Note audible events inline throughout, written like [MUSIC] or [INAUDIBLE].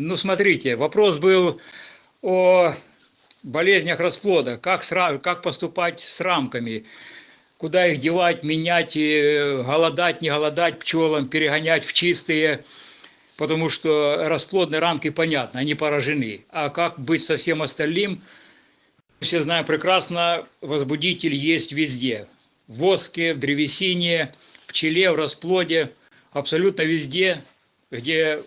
Ну, смотрите, вопрос был о болезнях расплода, как, с, как поступать с рамками, куда их девать, менять, э, голодать, не голодать пчелам, перегонять в чистые, потому что расплодные рамки, понятно, они поражены. А как быть со всем остальным? Все знаем прекрасно, возбудитель есть везде. В воске, в древесине, в пчеле, в расплоде, абсолютно везде, где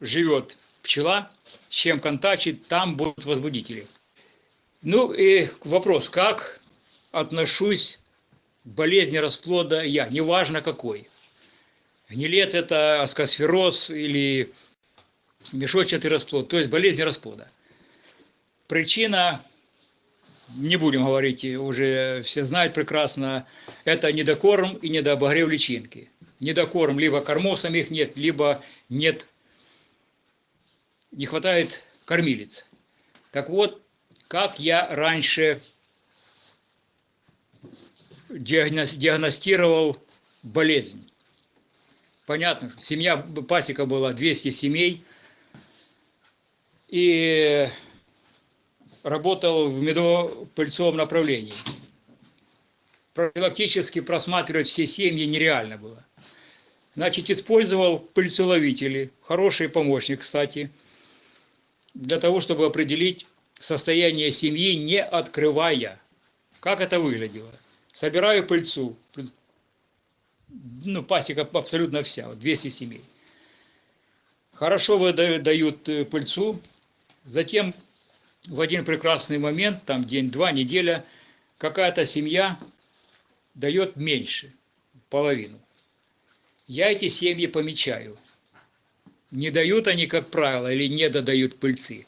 живет пчела, с чем контачит, там будут возбудители. Ну и вопрос, как отношусь к болезни расплода я, неважно какой. Гнилец это аскосфероз или мешочатый расплод, то есть болезнь расплода. Причина, не будем говорить, уже все знают прекрасно, это недокорм и недообогрев личинки. Недокорм, либо кормов самих нет, либо нет не хватает кормилец. Так вот, как я раньше диагностировал болезнь. Понятно, семья, пасека была 200 семей, и работал в медопыльцовом направлении. Профилактически просматривать все семьи нереально было. Значит, использовал пыльцеловители, хороший помощник, кстати – для того, чтобы определить состояние семьи, не открывая. Как это выглядело? Собираю пыльцу, ну, пасека абсолютно вся, 200 семей. Хорошо выдают э, пыльцу, затем в один прекрасный момент, там день-два, неделя, какая-то семья дает меньше, половину. Я эти семьи помечаю – не дают они, как правило, или не додают пыльцы.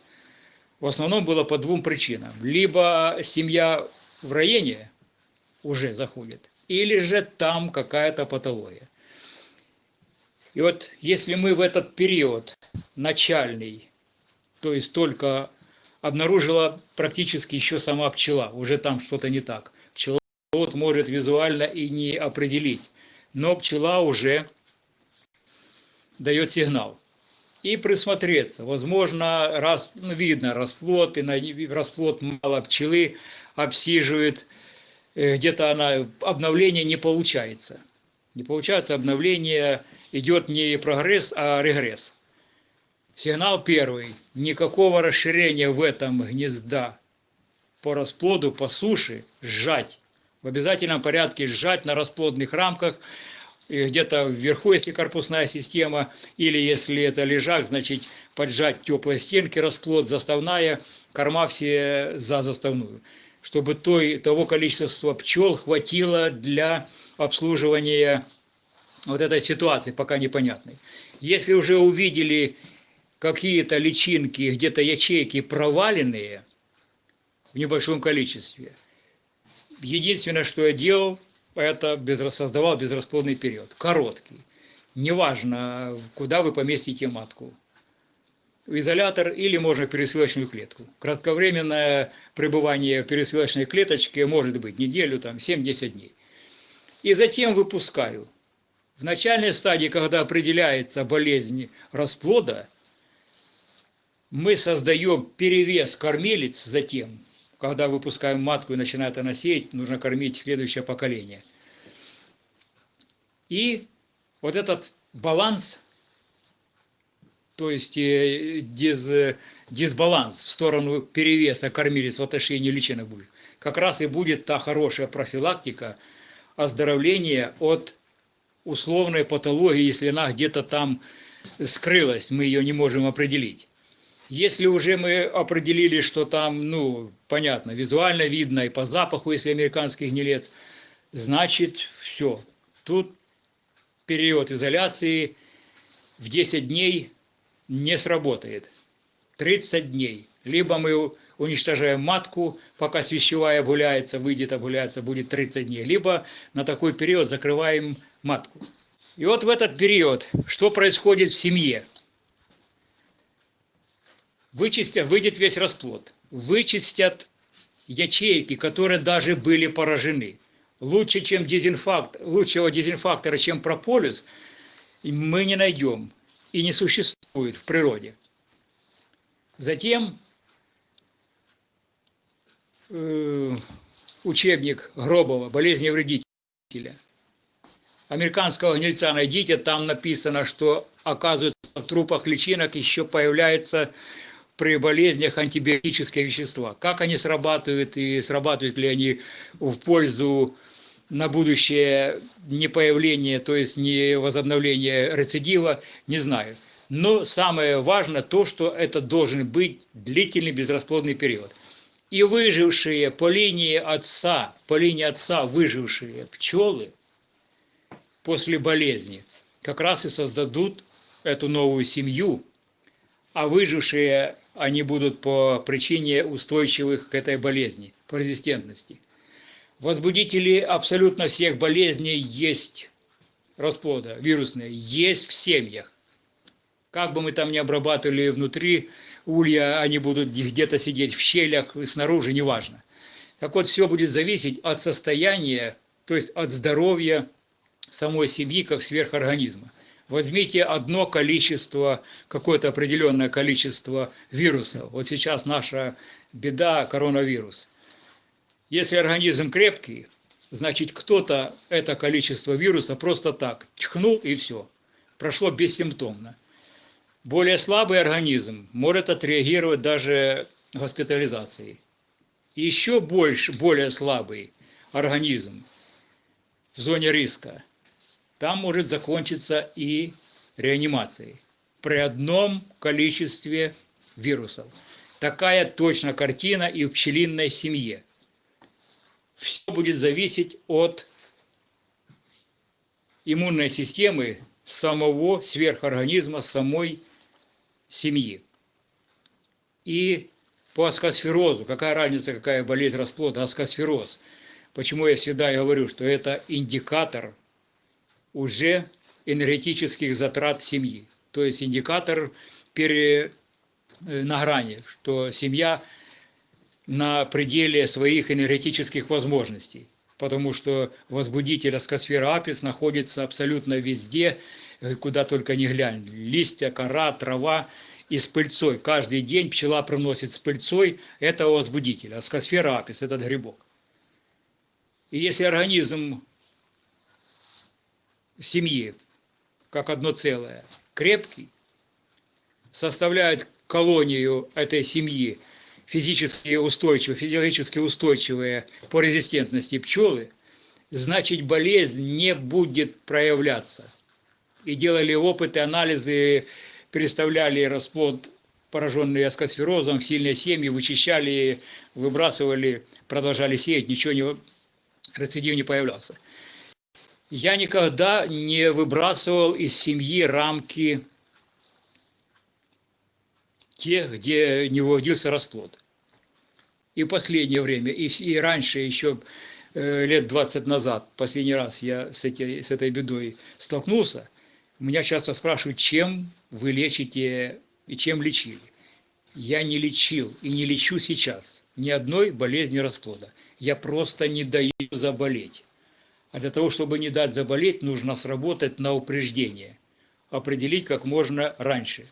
В основном было по двум причинам. Либо семья в районе уже заходит, или же там какая-то патология. И вот если мы в этот период начальный, то есть только обнаружила практически еще сама пчела, уже там что-то не так. Пчеловод может визуально и не определить, но пчела уже дает сигнал и присмотреться. Возможно, раз, ну, видно расплод, и на расплод мало пчелы обсиживает, где-то она, обновление не получается. Не получается обновление, идет не прогресс, а регресс. Сигнал первый. Никакого расширения в этом гнезда по расплоду, по суше, сжать. В обязательном порядке сжать на расплодных рамках где-то вверху, если корпусная система, или если это лежак, значит поджать теплые стенки, расплод, заставная, корма все за заставную, чтобы той, того количества пчел хватило для обслуживания вот этой ситуации, пока непонятной. Если уже увидели какие-то личинки, где-то ячейки проваленные в небольшом количестве, единственное, что я делал, это без, создавал безрасплодный период, короткий. Неважно, куда вы поместите матку. В изолятор или можно в пересылочную клетку. Кратковременное пребывание в пересылочной клеточке может быть неделю, там 7-10 дней. И затем выпускаю. В начальной стадии, когда определяется болезнь расплода, мы создаем перевес кормилец затем, когда выпускаем матку и начинает она сеять, нужно кормить следующее поколение. И вот этот баланс, то есть э, диз, дисбаланс в сторону перевеса кормилец в отношении личинок будет, как раз и будет та хорошая профилактика оздоровления от условной патологии, если она где-то там скрылась, мы ее не можем определить. Если уже мы определили, что там, ну, понятно, визуально видно и по запаху, если американский гнилец, значит, все. Тут период изоляции в 10 дней не сработает. 30 дней. Либо мы уничтожаем матку, пока свящевая обгуляется, выйдет, обгуляется, будет 30 дней. Либо на такой период закрываем матку. И вот в этот период, что происходит в семье – Вычистят, выйдет весь расплод. Вычистят ячейки, которые даже были поражены. Лучше, чем дезинфакт, лучшего дезинфактора, чем прополис, мы не найдем и не существует в природе. Затем э, учебник Гробова «Болезни вредителя». Американского гнильца найдите, там написано, что, оказывается, в трупах личинок еще появляются при болезнях антибиотические вещества. Как они срабатывают и срабатывают ли они в пользу на будущее не появление, то есть не возобновление рецидива, не знаю. Но самое важное то, что это должен быть длительный безрасплодный период. И выжившие по линии отца, по линии отца выжившие пчелы после болезни как раз и создадут эту новую семью, а выжившие они будут по причине устойчивых к этой болезни, по резистентности. Возбудители абсолютно всех болезней есть расплода, вирусные, есть в семьях. Как бы мы там ни обрабатывали внутри улья, они будут где-то сидеть в щелях, снаружи, неважно. Так вот, все будет зависеть от состояния, то есть от здоровья самой семьи как сверхорганизма. Возьмите одно количество, какое-то определенное количество вирусов. Вот сейчас наша беда – коронавирус. Если организм крепкий, значит кто-то это количество вируса просто так чхнул и все. Прошло бессимптомно. Более слабый организм может отреагировать даже госпитализацией. Еще больше, более слабый организм в зоне риска, там может закончиться и реанимацией при одном количестве вирусов. Такая точно картина и в пчелиной семье. Все будет зависеть от иммунной системы самого сверхорганизма, самой семьи. И по аскосферозу, какая разница, какая болезнь расплода, аскосфероз. Почему я всегда говорю, что это индикатор уже энергетических затрат семьи. То есть индикатор пере, э, на грани, что семья на пределе своих энергетических возможностей. Потому что возбудитель аскосфера апис находится абсолютно везде, Э, куда только не глянь. Листья, кора, трава и с пыльцой. Каждый день пчела приносит с пыльцой этого возбудителя, аскосфера апис, этот грибок. И если организм семьи, как одно целое, крепкий, составляет колонию этой семьи физически устойчивые, физиологически устойчивые по резистентности пчелы, значит болезнь не будет проявляться – и делали опыты, анализы, переставляли расплод, пораженный аскосферозом, в сильные семьи, вычищали, выбрасывали, продолжали сеять, ничего не, рецидив не появлялся. Я никогда не выбрасывал из семьи рамки те, где не выводился расплод. И в последнее время, и, и раньше, еще э, лет 20 назад, последний раз я с, эти, с этой бедой столкнулся, меня часто спрашивают, чем вы лечите и чем лечили. Я не лечил и не лечу сейчас ни одной болезни расплода. Я просто не даю заболеть. А для того, чтобы не дать заболеть, нужно сработать на упреждение, определить как можно раньше.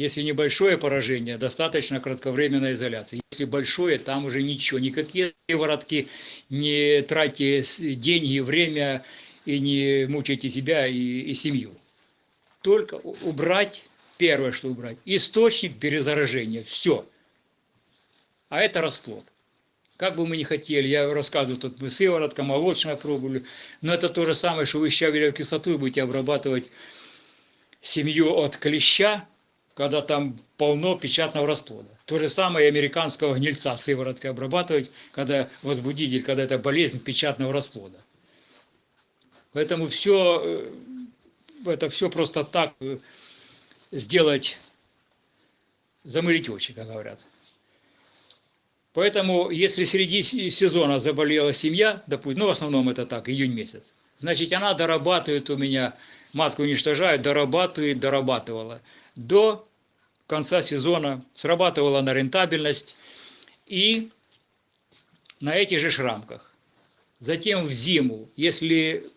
Если небольшое поражение, достаточно кратковременной изоляции. Если большое, там уже ничего, никакие воротки, не тратьте деньги, время и не мучайте себя и, и семью. Только убрать, первое, что убрать, источник перезаражения, все. А это расплод. Как бы мы ни хотели, я рассказываю, тут мы сыворотка, молочная пробовали, но это то же самое, что вы щавелевой кислотой будете обрабатывать семью от клеща, когда там полно печатного расплода. То же самое и американского гнильца сывороткой обрабатывать, когда возбудитель, когда это болезнь печатного расплода. Поэтому все, э, это все просто так э, сделать, замылить очи, как говорят. Поэтому, если среди сезона заболела семья, допустим, ну, в основном это так, июнь месяц, значит, она дорабатывает у меня, матку уничтожает, дорабатывает, дорабатывала, до конца сезона срабатывала на рентабельность и на этих же рамках. Затем в зиму, если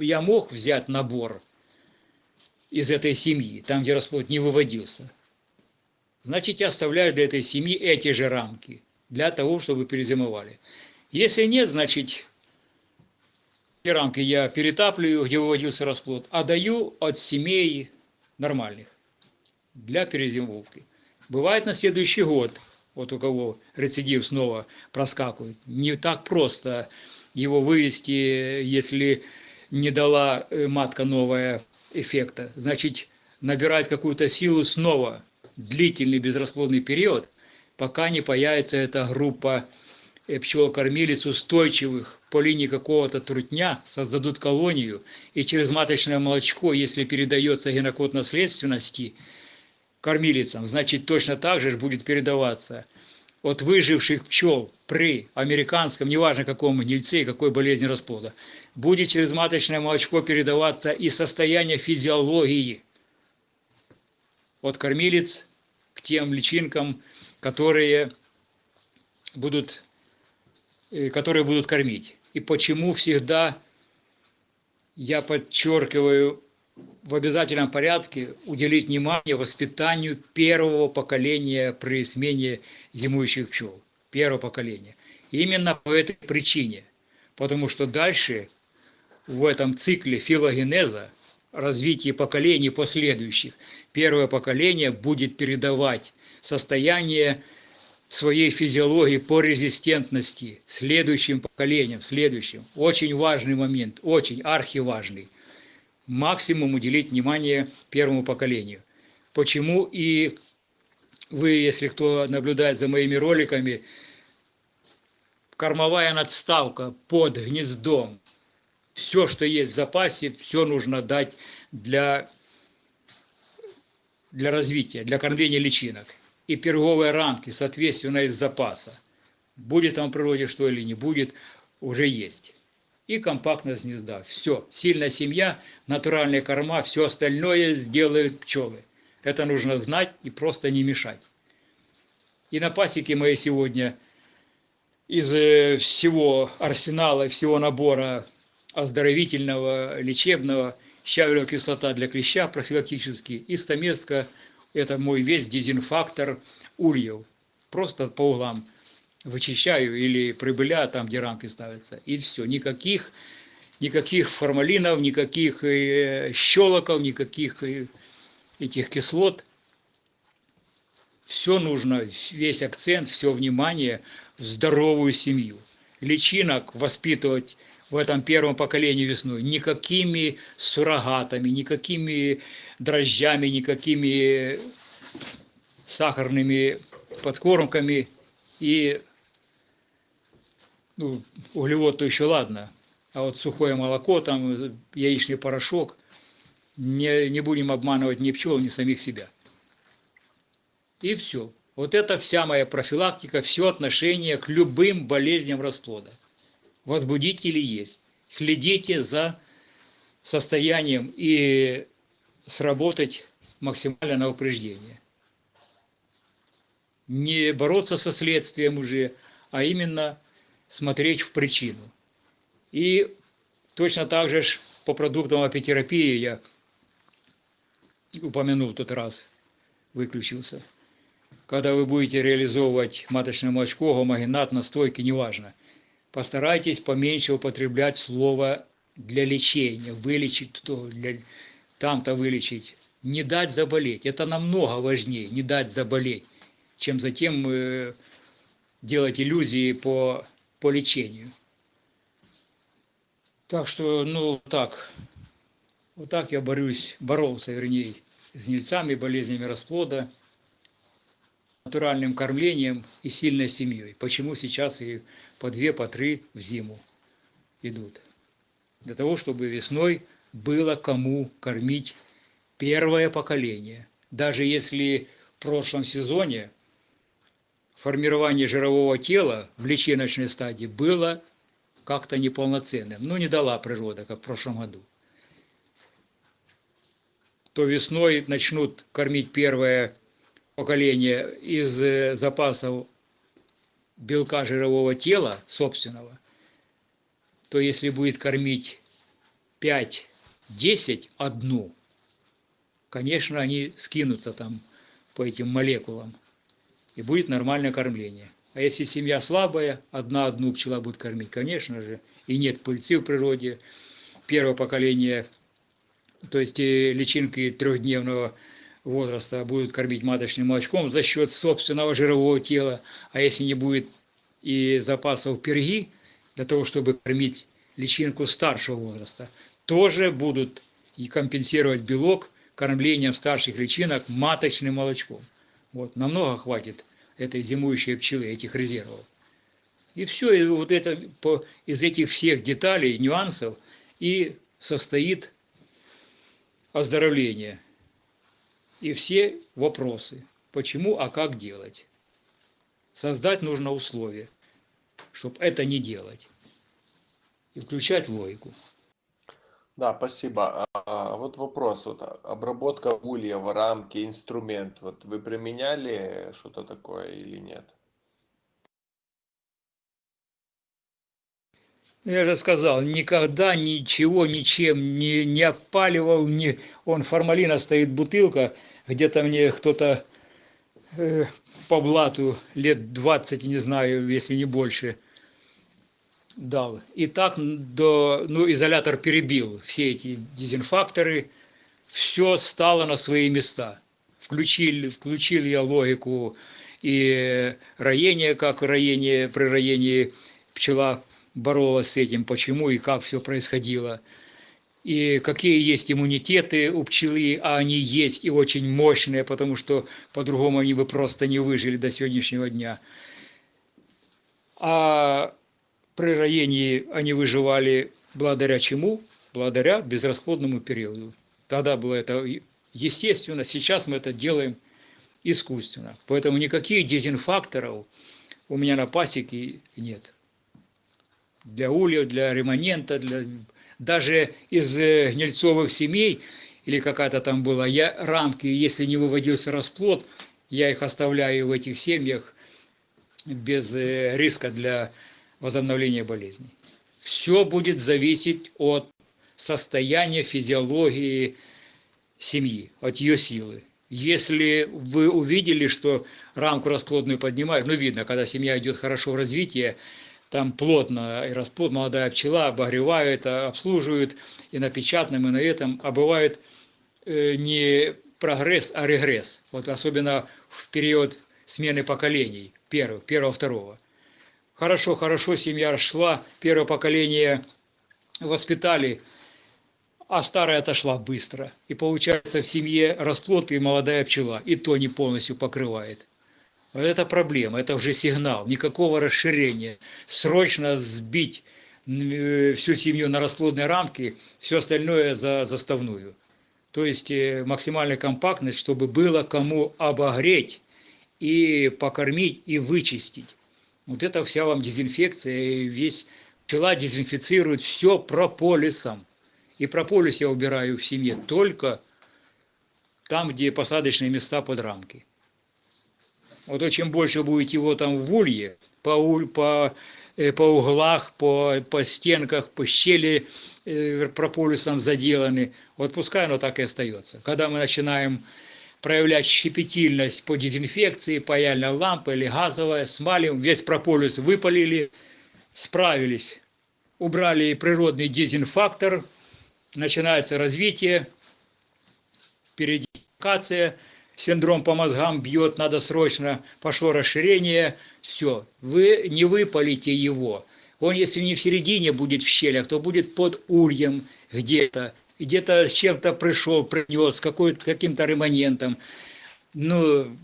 я мог взять набор из этой семьи, там, где расплод не выводился, значит, я оставляю для этой семьи эти же рамки, для того, чтобы перезимовали. Если нет, значит, эти рамки я перетапливаю, где выводился расплод, а даю от семей нормальных для перезимовки. Бывает на следующий год, вот у кого рецидив снова проскакивает, не так просто его вывести, если не дала э, матка новая эффекта. Значит, набирает какую-то силу снова, длительный безрасплодный период, пока не появится эта группа э, пчел-кормилец устойчивых по линии какого-то трутня, создадут колонию, и через маточное молочко, если передается генокод наследственности кормилицам, значит точно так же будет передаваться от выживших пчел при американском, неважно каком гнильце и какой болезни расплода, будет через маточное молочко передаваться и состояние физиологии от кормилец к тем личинкам, которые будут, которые будут кормить. И почему всегда я подчеркиваю в обязательном порядке уделить внимание воспитанию первого поколения при смене зимующих пчел. Первого поколения. Именно по этой причине. Потому что дальше в этом цикле филогенеза, развития поколений последующих, первое поколение будет передавать состояние своей физиологии по резистентности следующим поколениям, следующим. Очень важный момент, очень архиважный максимум уделить внимание первому поколению. Почему и вы, если кто наблюдает за моими роликами, кормовая надставка под гнездом, все, что есть в запасе, все нужно дать для, для развития, для кормления личинок. И перговые рамки, соответственно, из запаса. Будет там в природе что или не будет, уже есть и компактность гнезда. Все. Сильная семья, натуральные корма, все остальное сделают пчелы. Это нужно знать и просто не мешать. И на пасеке моей сегодня из э, всего арсенала, всего набора оздоровительного, лечебного, щавелевая кислота для клеща профилактически, и стамеска – это мой весь дезинфактор ульев. Просто по углам вычищаю или прибыля там, где рамки ставятся, и все. Никаких, никаких формалинов, никаких э, щелоков, никаких э, этих кислот. Все нужно, весь акцент, все внимание в здоровую семью. Личинок воспитывать в этом первом поколении весной никакими суррогатами, никакими дрожжами, никакими сахарными подкормками и ну, углевод то еще ладно, а вот сухое молоко, там яичный порошок, не, не будем обманывать ни пчел, ни самих себя. И все. Вот это вся моя профилактика, все отношение к любым болезням расплода. Возбудители есть. Следите за состоянием и сработать максимально на упреждение. Не бороться со следствием уже, а именно смотреть в причину. И точно так же по продуктам апитерапии я упомянул тот раз, выключился. Когда вы будете реализовывать маточное молочко, гомогенат, настойки, неважно, постарайтесь поменьше употреблять слово для лечения, вылечить то, там-то вылечить, не дать заболеть. Это намного важнее, не дать заболеть, чем затем э, делать иллюзии по по лечению. Так что, ну, так, вот так я борюсь, боролся, вернее, с гнильцами, болезнями расплода, натуральным кормлением и сильной семьей. Почему сейчас и по две, по три в зиму идут? Для того, чтобы весной было кому кормить первое поколение. Даже если в прошлом сезоне формирование жирового тела в личиночной стадии было как-то неполноценным. Ну, не дала природа, как в прошлом году. То весной начнут кормить первое поколения из э, запасов белка жирового тела собственного, то если будет кормить 5-10 одну, конечно, они скинутся там по этим молекулам, и будет нормальное кормление. А если семья слабая, одна одну пчела будет кормить, конечно же, и нет пыльцы в природе, первое поколение, то есть э, личинки трехдневного возраста будут кормить маточным молочком за счет собственного жирового тела, а если не будет и запасов перги для того, чтобы кормить личинку старшего возраста, тоже будут и компенсировать белок кормлением старших личинок маточным молочком. Вот, намного хватит этой зимующей пчелы, этих резервов. И все, и вот это по, из этих всех деталей, нюансов и состоит оздоровление. И все вопросы, почему, а как делать. Создать нужно условия, чтобы это не делать. И включать логику. Да, спасибо. А, а вот вопрос, вот обработка ульев, рамки, инструмент, вот вы применяли что-то такое или нет? Я же сказал, никогда ничего ничем не, не опаливал, не, он формалина стоит бутылка, где-то мне кто-то э, по блату лет 20, не знаю, если не больше, дал. И так до, ну, изолятор перебил все эти дезинфакторы, все стало на свои места. Включил, включил я логику и роение, как роение, при роении пчела боролась с этим, почему и как все происходило и какие есть иммунитеты у пчелы, а они есть и очень мощные, потому что по-другому они бы просто не выжили до сегодняшнего дня. А при роении они выживали благодаря чему? Благодаря безрасплодному периоду. Тогда было это естественно, сейчас мы это делаем искусственно. Поэтому никаких дезинфакторов у меня на пасеке нет. Для ульев, для ремонента, для даже из э, гнильцовых семей, или какая-то там была, я рамки, если не выводился расплод, я их оставляю в этих семьях без э, риска для возобновления болезней. Все будет зависеть от состояния физиологии семьи, от ее силы. Если вы увидели, что рамку расплодную поднимают, ну видно, когда семья идет хорошо в развитии, там плотно и расплод, молодая пчела обогревает, обслуживают и на печатном, и на этом, а бывает э, не прогресс, а регресс. Вот особенно в период смены поколений, первого, первого, второго. Хорошо, хорошо, семья шла, первое поколение воспитали, а старая отошла быстро. И получается в семье расплод и молодая пчела, и то не полностью покрывает. Это проблема, это уже сигнал, никакого расширения. Срочно сбить э, всю семью на расплодные рамки, все остальное за заставную. То есть э, максимальная компактность, чтобы было кому обогреть и покормить и вычистить. Вот это вся вам дезинфекция, и весь пчела дезинфицирует все прополисом. И прополис я убираю в семье только там, где посадочные места под рамки. Вот чем больше будет его там в улье, по, по, э, по углах, по, по стенках, по щели э, прополисом заделаны, вот пускай оно так и остается. Когда мы начинаем проявлять щепетильность по дезинфекции, паяльная лампа или газовая, смалим, весь прополис выпалили, справились, убрали природный дезинфактор, начинается развитие, впереди локация – синдром по мозгам бьет, надо срочно, пошло расширение, все, вы не выпалите его. Он, если не в середине будет в щелях, то будет под ульем где-то, где-то с чем-то пришел, принес, каким-то ремонентом. Ну,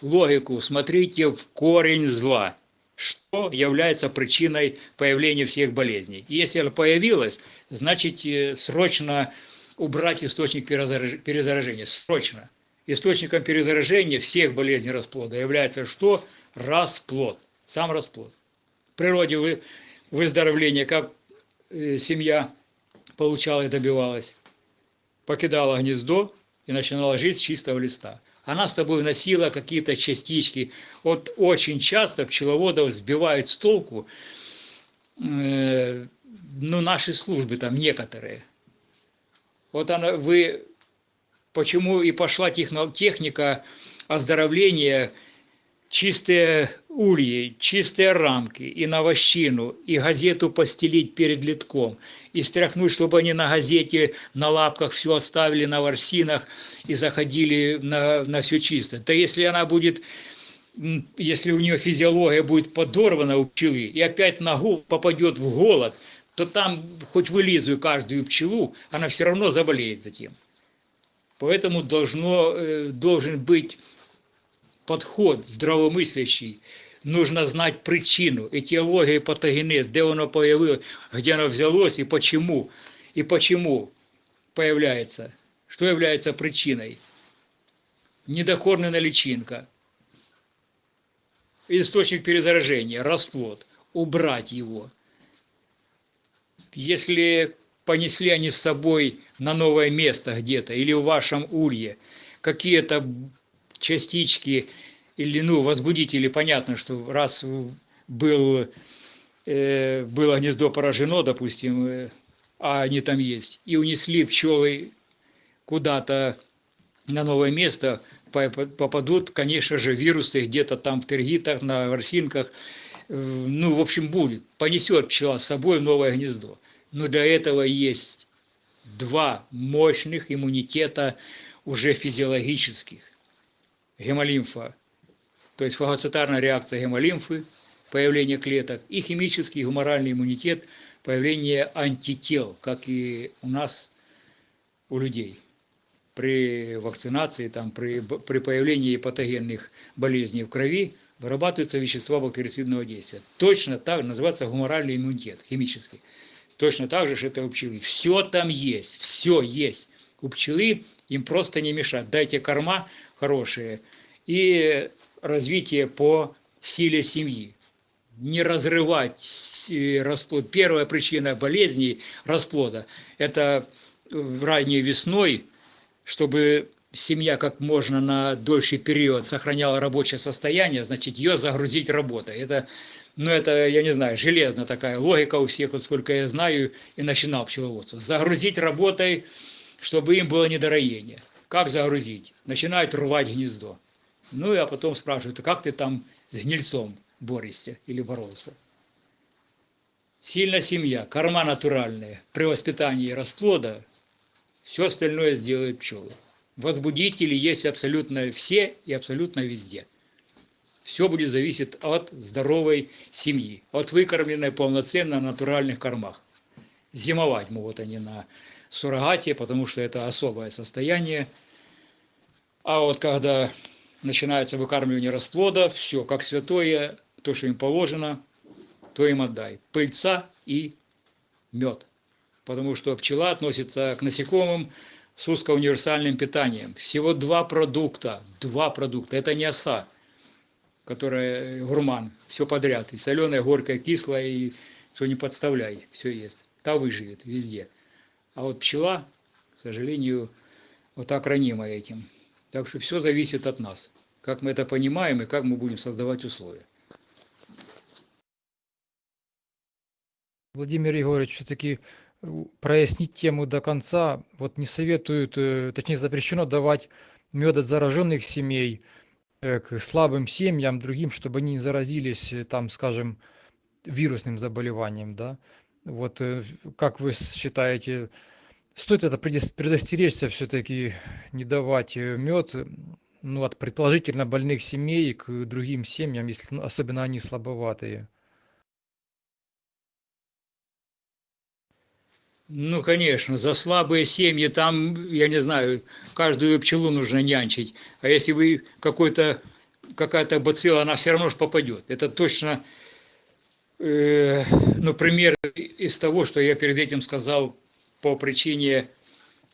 логику, смотрите в корень зла, что является причиной появления всех болезней. Если она появилась, значит э, срочно убрать источник перезаражения, срочно. Источником перезаражения всех болезней расплода является что? Расплод. Сам расплод. В природе вы, выздоровление, как э, семья получала и добивалась, покидала гнездо и начинала жить с чистого листа. она с тобой носила какие-то частички. Вот очень часто пчеловодов сбивают с толку, э, ну, наши службы там некоторые. Вот она, вы, почему и пошла техника оздоровления чистые ульи, чистые рамки и на вощину, и газету постелить перед литком, и стряхнуть, чтобы они на газете, на лапках все оставили, на ворсинах и заходили на, на все чисто. То если она будет, если у нее физиология будет подорвана у пчелы, и опять ногу попадет в голод, то там хоть вылизываю каждую пчелу, она все равно заболеет затем. Поэтому должно, э, должен быть подход здравомыслящий, нужно знать причину, этиологию патогенез, где оно появилось, где оно взялось и почему, и почему появляется, что является причиной. Недокормленная личинка, источник перезаражения, расплод, убрать его. Если понесли они с собой на новое место где-то или в вашем улье какие-то частички или ну, возбудители, понятно, что раз был, э, было гнездо поражено, допустим, э, а они там есть, и унесли пчелы куда-то на новое место, попадут, конечно же, вирусы где-то там в тергитах, на ворсинках, э, ну, в общем, будет, понесет пчела с собой новое гнездо. Но для этого есть два мощных иммунитета уже физиологических гемолимфа, то есть фагоцитарная реакция гемолимфы, появление клеток, и химический гуморальный иммунитет, появление антител, как и у нас, у людей. При вакцинации, там, при, при появлении патогенных болезней в крови вырабатываются вещества бактерицидного действия. Точно так называется гуморальный иммунитет, химический. Точно так же, что это у пчелы. Все там есть, все есть. У пчелы им просто не мешать. Дайте корма, хорошие, и развитие по силе семьи. Не разрывать э, расплод. Первая причина болезней расплода – это ранней весной, чтобы семья как можно на дольший период сохраняла рабочее состояние, значит, ее загрузить работой. Это, ну, это, я не знаю, железная такая логика у всех, вот сколько я знаю, и начинал пчеловодство. Загрузить работой, чтобы им было недороение. Как загрузить? Начинают рвать гнездо. Ну, а потом спрашивают, а как ты там с гнильцом борешься или боролся? Сильная семья, корма натуральная, при воспитании расплода, все остальное сделают пчелы. Возбудители есть абсолютно все и абсолютно везде. Все будет зависеть от здоровой семьи, от выкормленной полноценно натуральных кормах. Зимовать могут они на суррогате, потому что это особое состояние – а вот когда начинается выкармливание расплода, все, как святое, то, что им положено, то им отдай. Пыльца и мед. Потому что пчела относится к насекомым с узкоуниверсальным питанием. Всего два продукта. Два продукта. Это не оса, которая гурман. Все подряд. И соленое, горькое, кислое, и все не подставляй. Все есть. Та выживет везде. А вот пчела, к сожалению, вот так ранима этим. Так что все зависит от нас, как мы это понимаем и как мы будем создавать условия. Владимир Егорович, все-таки э, прояснить тему до конца. Вот не советуют, э, точнее запрещено давать мед от зараженных семей к слабым семьям, другим, чтобы они не заразились, там, скажем, вирусным заболеванием, да? Вот как вы считаете, стоит это предостеречься все-таки не давать э, мед ну, от предположительно больных семей к другим семьям, если ну, особенно они слабоватые. Ну, конечно, за слабые семьи там, я не знаю, каждую пчелу нужно нянчить. А если вы какой-то, какая-то бацилла, она все равно же попадет. Это точно, э, ну, пример из того, что я перед этим сказал по причине,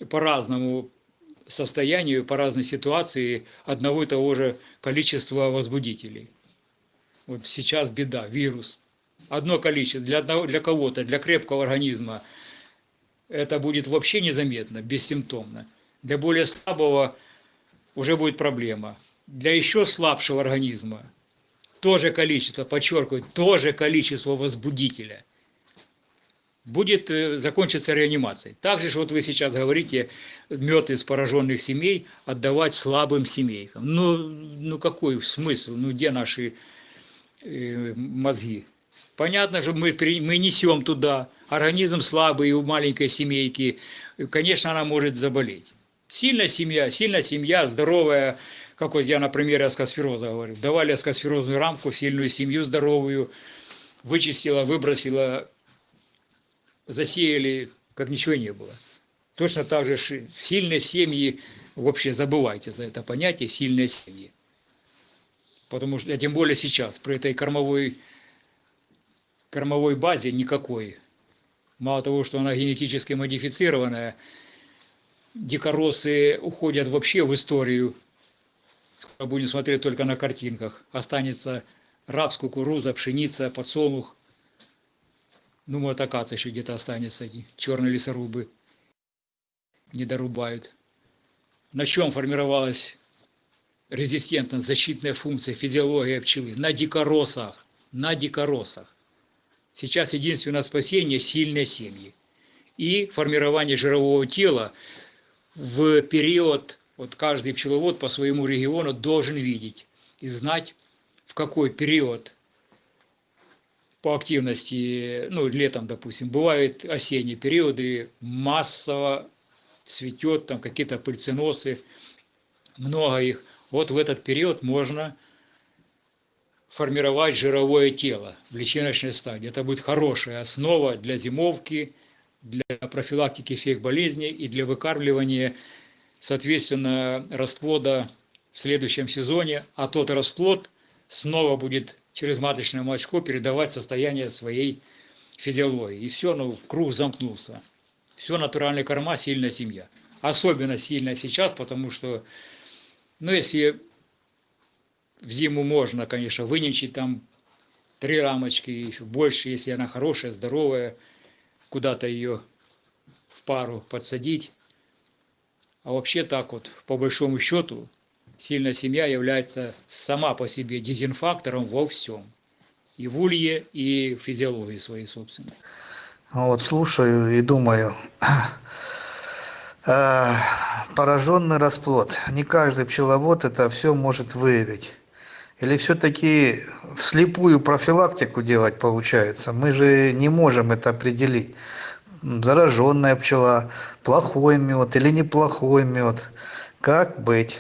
по разному состоянию, по разной ситуации одного и того же количества возбудителей. Вот сейчас беда, вирус. Одно количество для, одного, для кого-то, для крепкого организма это будет вообще незаметно, бессимптомно. Для более слабого уже будет проблема. Для еще слабшего организма тоже количество, подчеркиваю, тоже количество возбудителя будет э, закончиться реанимацией. Также же вот вы сейчас говорите, мед из пораженных семей отдавать слабым семейкам. Ну, ну какой смысл? Ну где наши э, мозги? Понятно же, мы, мы несем туда, организм слабый у маленькой семейки, конечно, она может заболеть. Сильная семья, сильная семья, здоровая, как вот я на примере аскосфероза говорю, давали аскосферозную рамку, сильную семью здоровую, вычистила, выбросила, засеяли, как ничего не было. Точно так же сильные семьи, вообще забывайте за это понятие, сильные семьи. Потому что, а тем более сейчас, при этой кормовой, кормовой базе никакой. Мало того, что она генетически модифицированная, дикоросы уходят вообще в историю. Будем смотреть только на картинках. Останется рапс, кукуруза, пшеница, подсолнух. Ну, может, акация еще где-то останется, черные лесорубы не дорубают. На чем формировалась резистентность, защитная функция, физиология пчелы? На дикоросах, на дикоросах. Сейчас единственное спасение – сильные семьи. И формирование жирового тела в период, вот каждый пчеловод по своему региону должен видеть и знать, в какой период по активности, ну, летом, допустим, бывают осенние периоды, массово цветет, там какие-то пыльценосы, много их. Вот в этот период можно формировать жировое тело в личиночной стадии. Это будет хорошая основа для зимовки, для профилактики всех болезней и для выкармливания, соответственно, расплода в следующем сезоне, а тот расплод снова будет через маточное молочко передавать состояние своей физиологии. И все, ну, круг замкнулся. Все натуральная корма, сильная семья. Особенно сильная сейчас, потому что, ну, если в зиму можно, конечно, выничать там три рамочки, еще больше, если она хорошая, здоровая, куда-то ее в пару подсадить. А вообще так вот, по большому счету, сильная семья является сама по себе дезинфактором во всем. И в улье, и в физиологии своей собственной. Вот слушаю и думаю, э, пораженный расплод. Не каждый пчеловод это все может выявить. Или все-таки вслепую профилактику делать получается? Мы же не можем это определить. Зараженная пчела, плохой мед или неплохой мед. Как быть?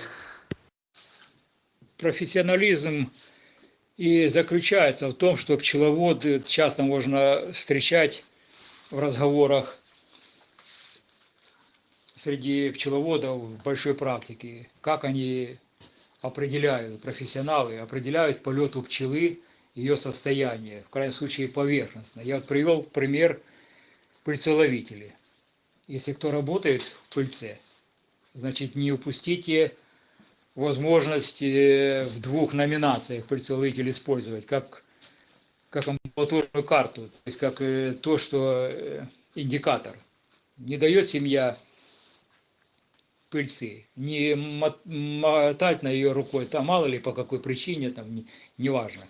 профессионализм и заключается в том, что пчеловод э, часто можно встречать в разговорах среди пчеловодов большой практике, как они определяют, профессионалы определяют полет у пчелы, ее состояние, в крайнем случае поверхностно. Я вот привел пример пыльцеловители. Если кто работает в пыльце, значит не упустите возможность э, в двух номинациях пыльцеловитель использовать, как, как амбулаторную карту, то есть как э, то, что э, индикатор. Не дает семья пыльцы, не мо- мотать на ее рукой, там мало ли по какой причине, там не- неважно.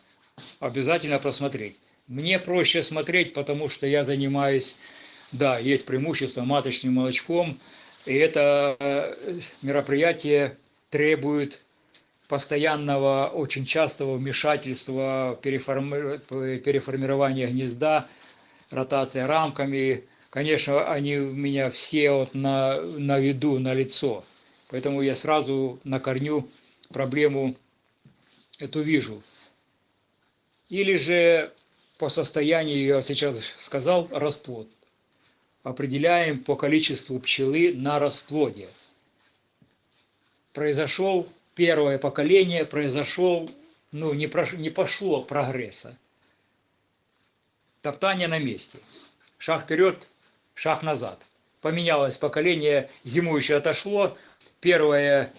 Обязательно просмотреть. Мне проще смотреть, потому что я занимаюсь, да, есть преимущество маточным молочком, и это э, мероприятие требует постоянного, очень частого вмешательства, переформи- переформирования гнезда, ротация рамками. Конечно, они у меня все вот на, на виду, на лицо. Поэтому я сразу на корню проблему эту вижу. Или же по состоянию, я сейчас сказал, расплод. Определяем по количеству пчелы на расплоде произошел первое поколение, произошел, ну, не, прош, не пошло прогресса. Топтание на месте. Шаг вперед, шаг назад. Поменялось поколение, зимующее отошло, первое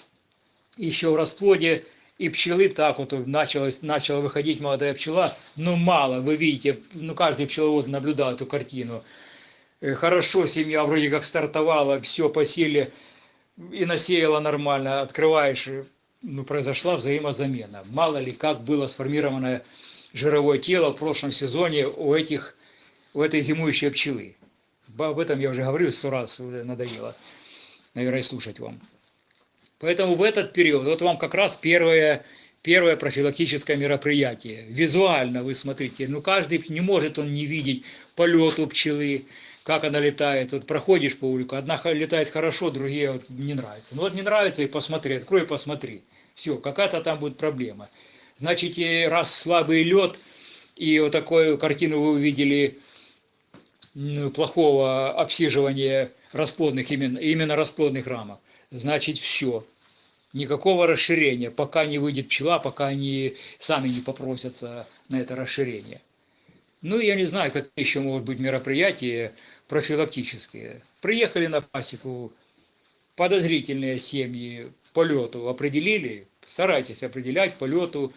еще в расплоде, и пчелы так вот началось, начала выходить молодая пчела, но мало, вы видите, ну каждый пчеловод наблюдал эту картину. Э, Хорошо семья вроде как стартовала, все посели, и насеяла нормально, открываешь, и, ну, произошла взаимозамена. Мало ли, как было сформировано жировое тело в прошлом сезоне у этих, у этой зимующей пчелы. Об этом я уже говорил сто раз, уже надоело, наверное, слушать вам. Поэтому в этот период, вот вам как раз первое, первое профилактическое мероприятие. Визуально вы смотрите, ну каждый не может он не видеть полет у пчелы, как она летает. Вот проходишь по улице, одна летает хорошо, другие вот не нравится. Ну вот не нравится и посмотри, открой посмотри. Все, какая-то там будет проблема. Значит, раз слабый лед, и вот такую картину вы увидели плохого обсиживания расплодных, именно, именно расплодных рамок, значит все. Никакого расширения, пока не выйдет пчела, пока они сами не попросятся на это расширение. Ну, я не знаю, какие еще могут быть мероприятия профилактические. Приехали на пасеку, подозрительные семьи по лету определили, старайтесь определять по лету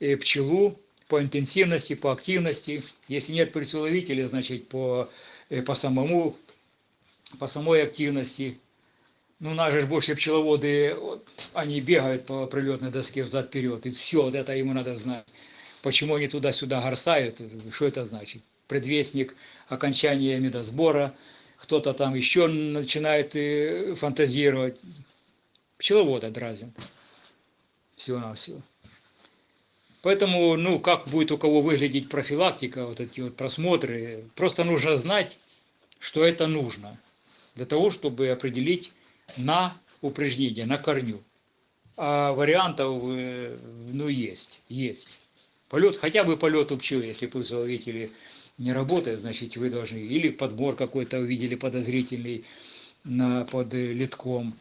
э, пчелу по интенсивности, по активности. Если нет присыловителя, значит по, э, по самому, по самой активности. Ну, нас же больше пчеловоды, они бегают по прилетной доске взад-вперед, и все, вот это ему надо знать. Почему они туда-сюда горсают, что это значит? Предвестник окончания медосбора, кто-то там еще начинает э, фантазировать. Пчеловод отразен всего-навсего. Поэтому, ну, как будет у кого выглядеть профилактика, вот эти вот просмотры, просто нужно знать, что это нужно для того, чтобы определить на упреждение, на корню. А вариантов, э, ну, есть, есть. Полет, хотя бы полет у пчелы, если пульсоловители не работает, значит, вы должны, или подбор какой-то увидели подозрительный на, под литком,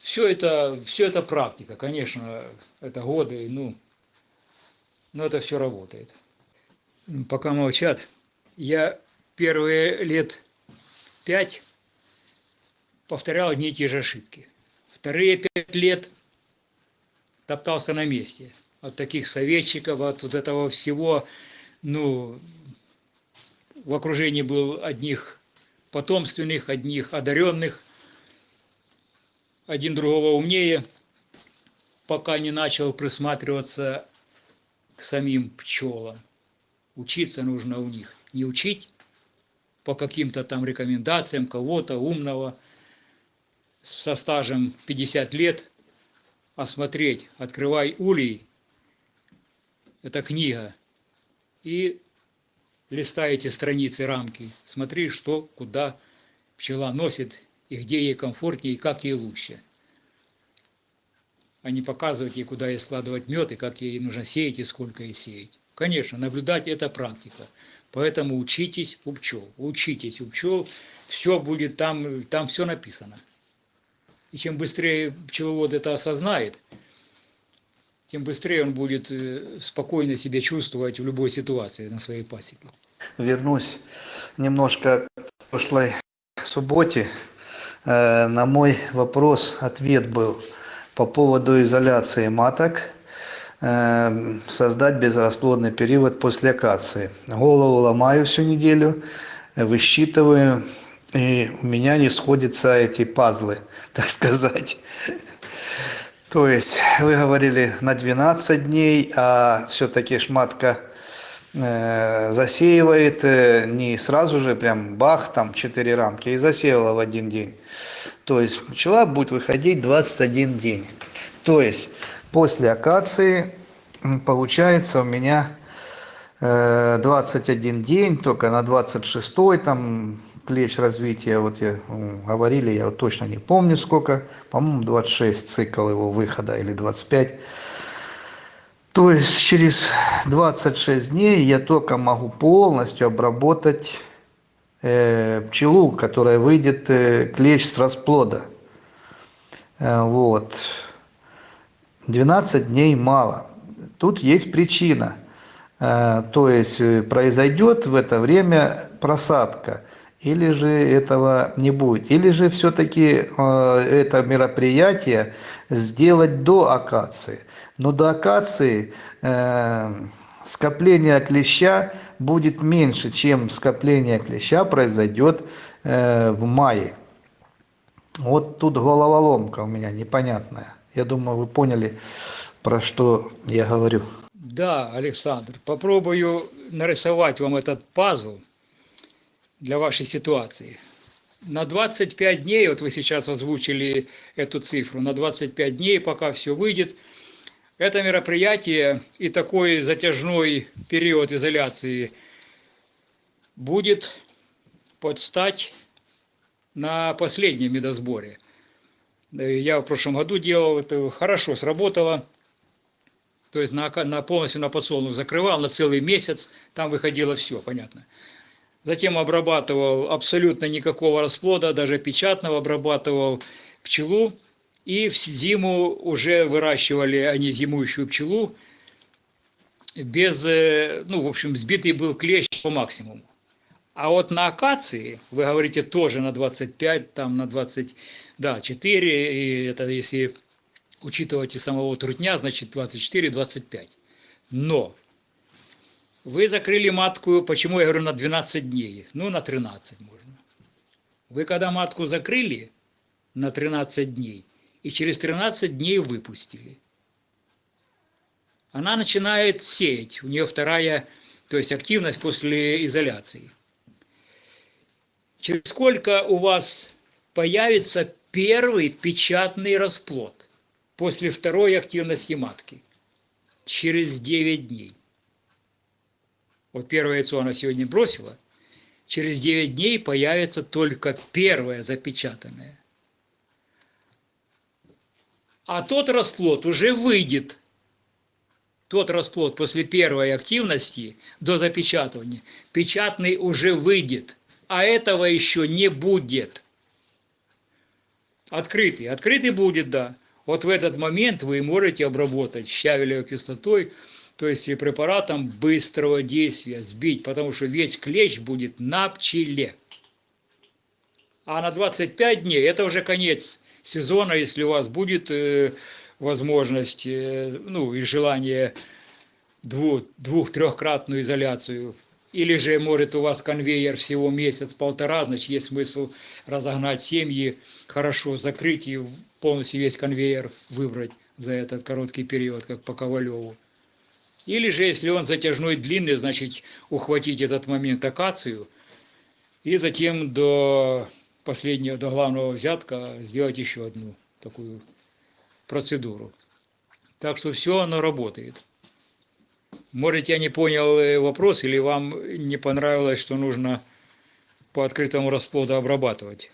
все это, все это практика, конечно, это годы, ну, но это все работает. Пока молчат, я первые лет пять повторял одни и те же ошибки. Вторые пять лет топтался на месте. От таких советчиков, от вот этого всего, ну, в окружении был одних потомственных, одних одаренных – один другого умнее, пока не начал присматриваться к самим пчелам. Учиться нужно у них. Не учить по каким-то там рекомендациям кого-то умного со стажем 50 лет, а смотреть, открывай улей, это книга, и листай эти страницы, рамки, смотри, что, куда пчела носит и где ей комфортнее, и как ей лучше. А не показывать ей, куда ей складывать мед, и как ей нужно сеять, и сколько ей сеять. Конечно, наблюдать – это практика. Поэтому учитесь у пчел. Учитесь у пчел, все будет там, там все написано. И чем быстрее пчеловод это осознает, тем быстрее он будет э, спокойно себя чувствовать в любой ситуации на своей пасеке. Вернусь немножко к прошлой субботе. Э, на мой вопрос ответ был по поводу изоляции маток э, создать безрасплодный период после акации. Голову ломаю всю неделю, высчитываю, и у меня не сходятся эти пазлы, [LAUGHS] так сказать. То есть вы говорили на 12 дней, а все-таки шматка Э, засеивает э, не сразу же прям бах там 4 рамки и засеяла в один день то есть пчела будет выходить 21 день. То есть после акации получается у меня 21 э, день только на 26 там клещ развития вот я говорили я вот точно не помню сколько по-моему 26 цикл его выхода или 25 то есть через 26 дней я только могу полностью обработать пчелу, которая выйдет э, клещ с расплода. Э, вот. 12 дней мало. Тут есть причина. Э, то есть э, произойдет в это время просадка или же этого не будет или же все-таки э, это мероприятие сделать до акации но до акации э, скопление клеща будет меньше чем скопление клеща произойдет э, в мае Вот тут головоломка у меня непонятная. Я думаю, вы поняли, про что я говорю. Да, Александр, попробую нарисовать вам этот пазл для вашей ситуации. На 25 дней, вот вы сейчас озвучили эту цифру, на 25 дней, пока все выйдет, это мероприятие и такой затяжной период изоляции будет под стать на последнем медосборе. Я в прошлом году делал, это хорошо сработало. То есть на, на полностью на подсолнух закрывал на целый месяц, там выходило все, понятно. Затем обрабатывал абсолютно никакого расплода, даже печатного обрабатывал пчелу. И в зиму уже выращивали они зимующую пчелу без, э, ну, в общем, сбитый был клещ по максимуму. А вот на акации, вы говорите, тоже на 25, там на 20, да, 4, и это если учитывать и самого трутня, значит 24-25. Но вы закрыли матку, почему я говорю на 12 дней? Ну, на 13 можно. Вы когда матку закрыли на 13 дней, и через 13 дней выпустили, она начинает сеять, у нее вторая, то есть активность после изоляции. Через сколько у вас появится первый печатный расплод после второй активности матки? Через 9 дней. Вот первое яйцо она сегодня бросила, через 9 дней появится только первое запечатанное. А тот расплод уже выйдет. Тот расплод после первой активности до запечатывания, печатный уже выйдет, а этого еще не будет. Открытый, открытый будет, да. Вот в этот момент вы можете обработать щавелевой кислотой, то есть и препаратом быстрого действия, сбить, потому что весь клещ будет на пчеле. А на 25 дней это уже конец сезона, если у вас будет э, возможность, э, ну и желание двух, двух-трехкратную изоляцию. Или же, может, у вас конвейер всего месяц-полтора, значит, есть смысл разогнать семьи, хорошо закрыть и полностью весь конвейер выбрать за этот короткий период, как по Ковалеву. Или же, если он затяжной, длинный, значит, ухватить этот момент акацию и затем до последнего, до главного взятка сделать еще одну такую процедуру. Так что все оно работает. Может, я не понял э, вопрос, или вам не понравилось, что нужно по открытому расплоду обрабатывать?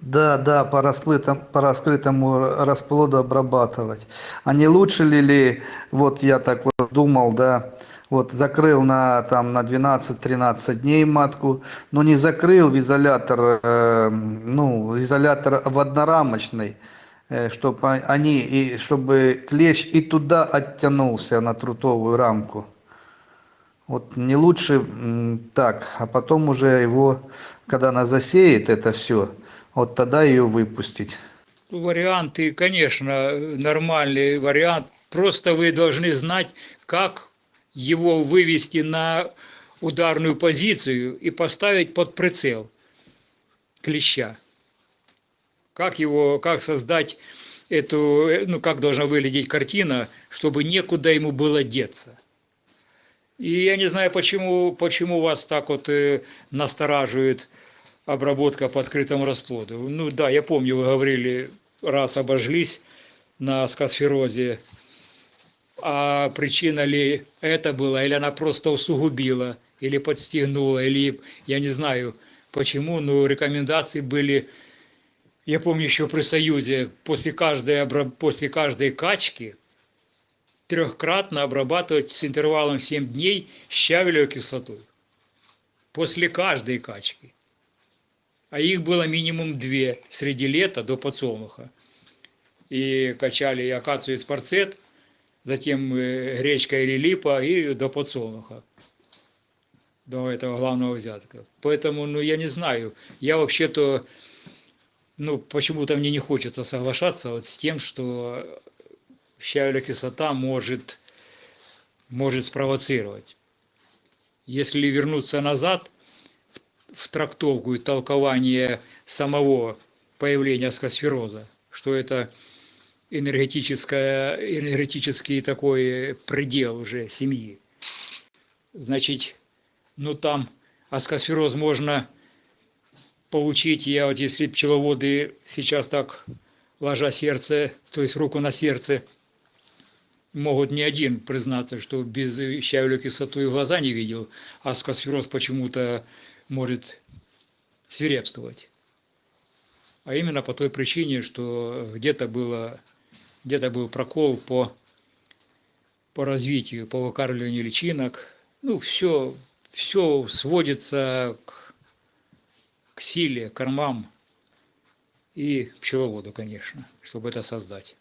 Да, да, по, раскрытому, по раскрытому расплоду обрабатывать. А не лучше ли, ли вот я так вот думал, да, вот закрыл на, там, на 12-13 дней матку, но не закрыл в изолятор, э, ну, изолятор в однорамочный, э, чтобы они, и, чтобы клещ и туда оттянулся на трутовую рамку. Вот не лучше так, а потом уже его, когда она засеет это все, вот тогда ее выпустить. Варианты, конечно, нормальный вариант. Просто вы должны знать, как его вывести на ударную позицию и поставить под прицел клеща. Как его, как создать эту, ну как должна выглядеть картина, чтобы некуда ему было деться. И я не знаю, почему, почему вас так вот э, настораживает обработка по открытому расплоду. Ну да, я помню, вы говорили, раз обожглись на скосферозе, а причина ли это была, или она просто усугубила, или подстегнула, или я не знаю почему, но рекомендации были, я помню еще при Союзе, после каждой, после каждой качки трехкратно обрабатывать с интервалом 7 дней щавелевой кислотой. После каждой качки а их было минимум две среди лета до подсолнуха. И качали и акацию, и спарцет, затем э, гречка или липа, и до подсолнуха, до этого главного взятка. Поэтому, ну, я не знаю, я вообще-то, ну, почему-то мне не хочется соглашаться вот с тем, что щавелевая кислота может, может спровоцировать. Если вернуться назад – в трактовку и толкование самого появления аскосфероза, что это энергетическое, энергетический такой предел уже семьи. Значит, ну там аскосфероз можно получить, я вот если пчеловоды сейчас так, ложа сердце, то есть руку на сердце, могут не один признаться, что без щавелевой кислоты и глаза не видел, а аскосфероз почему-то может свирепствовать. А именно по той причине, что где-то было где-то был прокол по, по развитию, по выкармливанию личинок. Ну, все, все сводится к, к силе, кормам и пчеловоду, конечно, чтобы это создать.